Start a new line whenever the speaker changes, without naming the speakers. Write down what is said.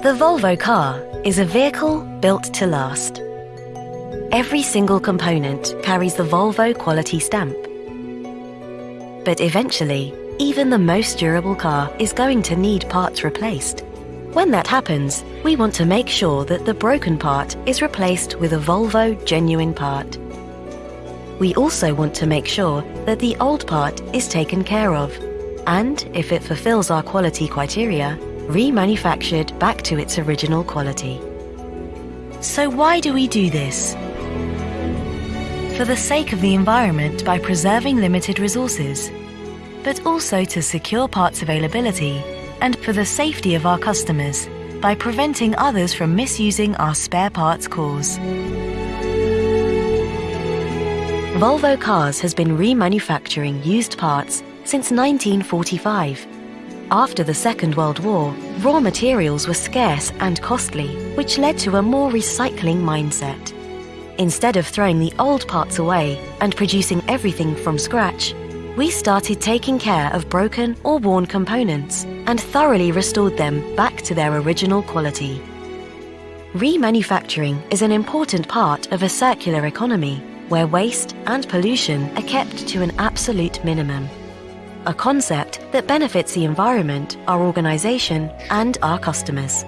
The Volvo car is a vehicle built to last. Every single component carries the Volvo quality stamp. But eventually, even the most durable car is going to need parts replaced. When that happens, we want to make sure that the broken part is replaced with a Volvo genuine part. We also want to make sure that the old part is taken care of, and if it fulfills our quality criteria, remanufactured back to its original quality. So why do we do this? For the sake of the environment by preserving limited resources, but also to secure parts availability and for the safety of our customers by preventing others from misusing our spare parts cores. Volvo Cars has been remanufacturing used parts since 1945. After the Second World War, raw materials were scarce and costly, which led to a more recycling mindset. Instead of throwing the old parts away and producing everything from scratch, we started taking care of broken or worn components and thoroughly restored them back to their original quality. Remanufacturing is an important part of a circular economy where waste and pollution are kept to an absolute minimum. A concept that benefits the environment, our organisation and our customers.